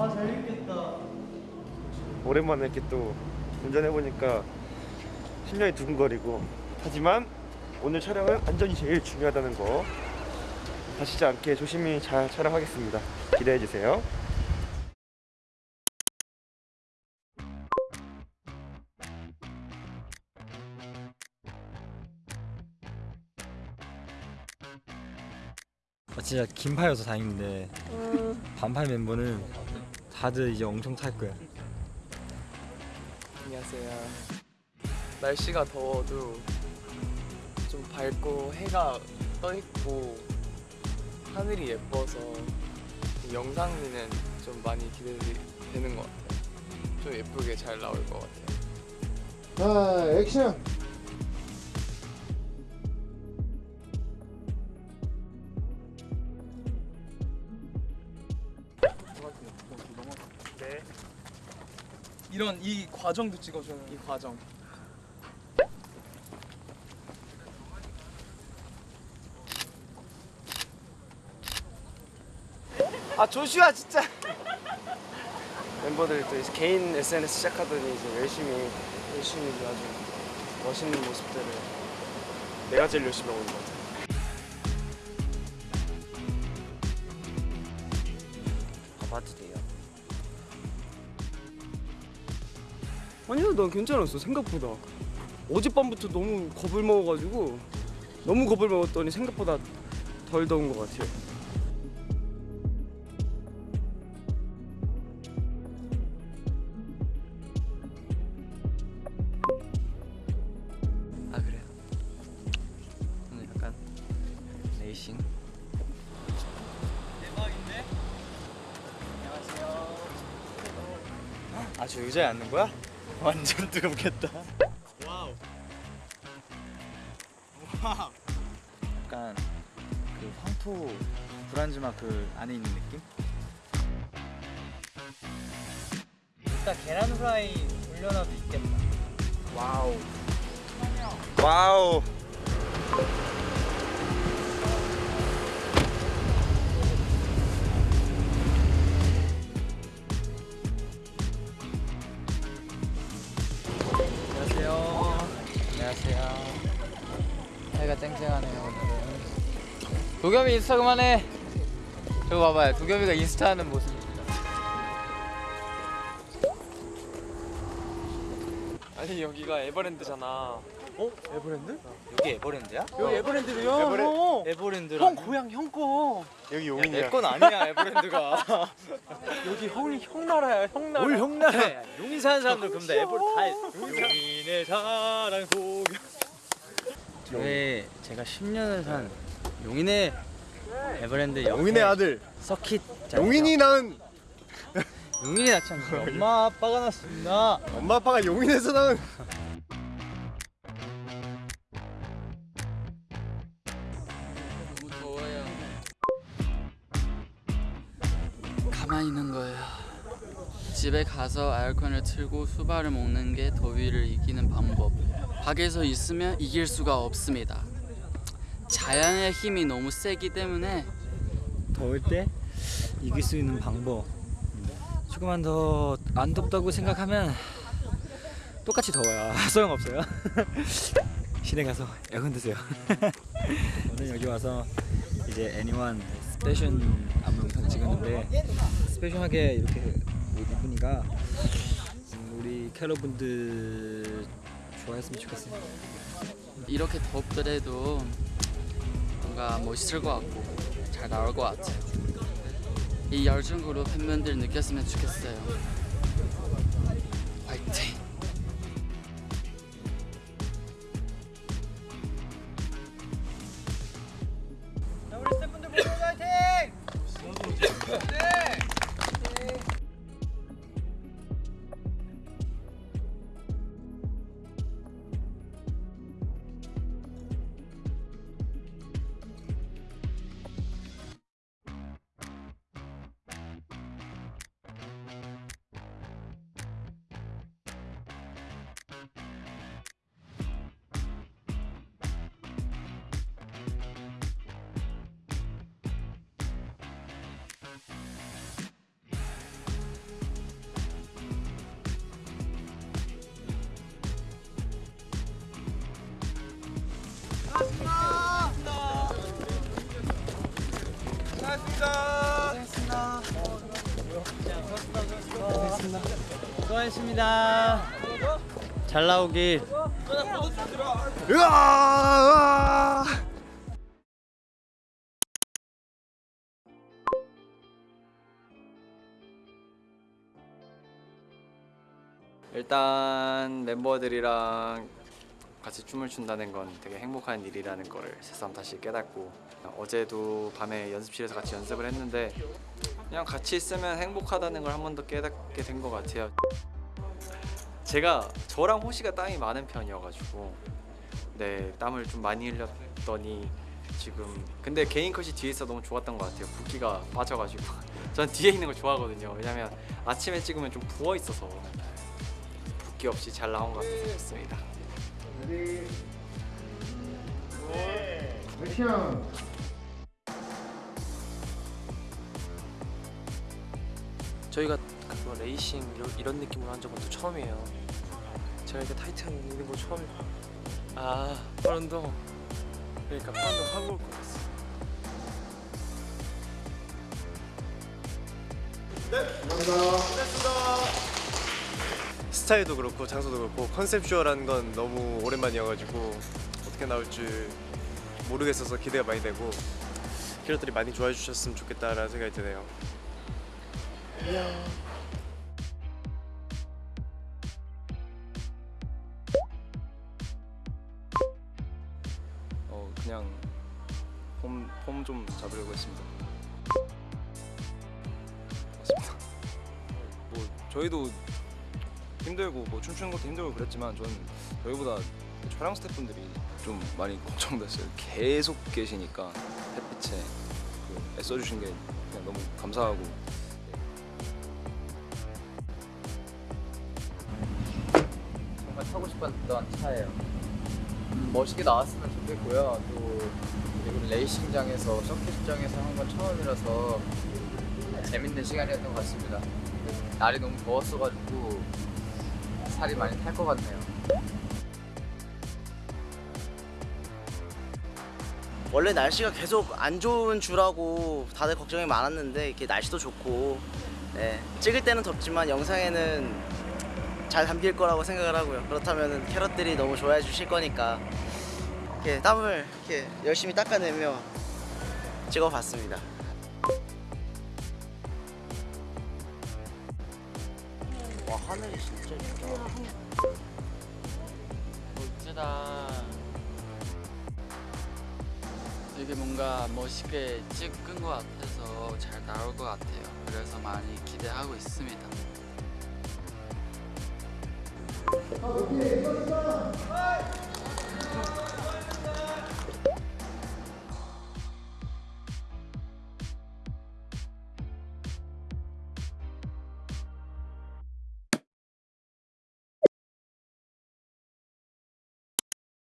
아 재밌겠다. 오랜만에 이렇게 또 운전해보니까 심장이 두근거리고. 하지만 오늘 촬영은 안전이 제일 중요하다는 거. 다치지 않게 조심히 잘 촬영하겠습니다. 기대해주세요 아, 진짜 긴팔여서 다행인데 반팔 멤버는 다들 이제 엄청 탈 거야. 안녕하세요. 날씨가 더워도 좀 밝고 해가 떠 있고 하늘이 예뻐서 영상미는 좀 많이 기대되는 것 같아요. 좀 예쁘게 잘 나올 것 같아요. 자 액션 이런 이 과정도 찍어줘요. 이 과정. 아 조슈아 진짜. 멤버들이 또 이제 개인 SNS 시작하더니 이제 열심히 열심히 아주 멋있는 모습들을 내가 제일 열심히 하고 있는 것 같아요 봐봐도 돼요. 아니야 난 괜찮았어 생각보다 어젯밤부터 너무 겁을 먹어가지고 너무 겁을 먹었더니 생각보다 덜 더운 것 같아요 아 그래요? 오늘 약간 레이싱. 대박인데? 아 저 의자에 앉는 거야? 완전 뜨겁겠다. wow 약간 그 황토 불한증막 그 안에 있는 느낌? 일단 계란 후라이 올려놔도 익겠다. Wow Wow 안녕하세요. 해가 쨍쨍하네요 오늘은. 도겸이 인스타 그만해. 저거 봐봐요. 도겸이가 인스타 하는 모습입니다. 아니 여기가 에버랜드잖아 어? 에버랜드? 여기 에버랜드야? 여기 에버랜드래요 에버랜- 형. 에버랜드라. 형 고향 형 거 여기 용인이야 내건 아니야 에버랜드가. 여기 형이 형 나라야 형 나라 뭘 형 나라? 용인 사는 사람들 그럼 다 에버 다 용인의 사랑 속. 저희 제가 10년을 산 용인의 에버랜드 옆에 용인의 아들 서킷 용인이 낳은 용인이 낳지 않습니다. 엄마 아빠가 낳습니다. 엄마 아빠가 용인에서 낳은 가만히 있는 거예요. 집에 가서 에어컨을 틀고 수박을 먹는 게 더위를 이기는 방법. 밖에서 있으면 이길 수가 없습니다. 자연의 힘이 너무 세기 때문에 더울 때 이길 수 있는 방법. 조금만 더 안 덥다고 생각하면 똑같이 더워요. 소용없어요. 실내 가서 에어컨 트세요. 오늘 여기 와서 이제 Anyone special 안무 찍었는데 special하게 이렇게 옷 입으니까 음, 우리 캐럿분들 좋아했으면 좋겠어요. 이렇게 덥더라도 뭔가 멋있을 것 같고 잘 나올 것 같아요. 이 열정으로 팬분들 느꼈으면 좋겠어요. 수고하셨습니다. 잘 나오길. 으아! 일단 멤버들이랑 같이 춤을 춘다는 건 되게 행복한 일이라는 거를 새삼 다시 깨닫고 어제도 밤에 연습실에서 같이 연습을 했는데 그냥 같이 있으면 행복하다는 걸 한 번 더 깨닫게 된 것 같아요. 제가 저랑 호시가 땀이 많은 편이어가지고 네 땀을 좀 많이 흘렸더니 지금 근데 개인 컷이 뒤에 있어 너무 좋았던 것 같아요. 붓기가 빠져가지고 전 뒤에 있는 걸 좋아하거든요. 왜냐면 아침에 찍으면 좀 부어 있어서 붓기 없이 잘 나온 것 같아서 좋습니다. 액션. 저희가 그거 레이싱 이런, 느낌으로 한 적은 또 처음이에요. 제가 이렇게 타이트한 입는 거 처음이에요. 아, 파운동. 그러니까 파운동 하고 올 것 같았어. 스타일도 그렇고 장소도 그렇고 컨셉쇼라는 건 너무 오랜만이어가지고 어떻게 나올지 모르겠어서 기대가 많이 되고 캐럿들이 많이 좋아해 주셨으면 좋겠다라는 생각이 드네요. 어 그냥 폼 좀 잡으려고 했습니다. 맞습니다. 뭐 저희도 힘들고 뭐 춤추는 것도 힘들고 그랬지만 저는 저희보다 촬영 스태프분들이 좀 많이 걱정됐어요. 계속 계시니까 햇빛에 그 애써주신 게 그냥 너무 감사하고 정말 타고 싶었던 차예요. 음, 멋있게 나왔으면 좋겠고요. 또 그리고 레이싱장에서 서킷장에서 한 건 처음이라서 재밌는 시간이었던 것 같습니다. 날이 너무 더웠어가지고 살이 많이 탈 것 같네요. 원래 날씨가 계속 안 좋은 주라고 다들 걱정이 많았는데 이렇게 날씨도 좋고 네, 찍을 때는 덥지만 영상에는 잘 담길 거라고 생각을 하고요. 그렇다면 캐럿들이 너무 좋아해 주실 거니까 이렇게 땀을 이렇게 열심히 닦아내며 찍어봤습니다. 하늘이 진짜 예쁘다. 멋지다. 되게 뭔가 멋있게 찍은 것 같아서 잘 나올 것 같아요. 그래서 많이 기대하고 있습니다.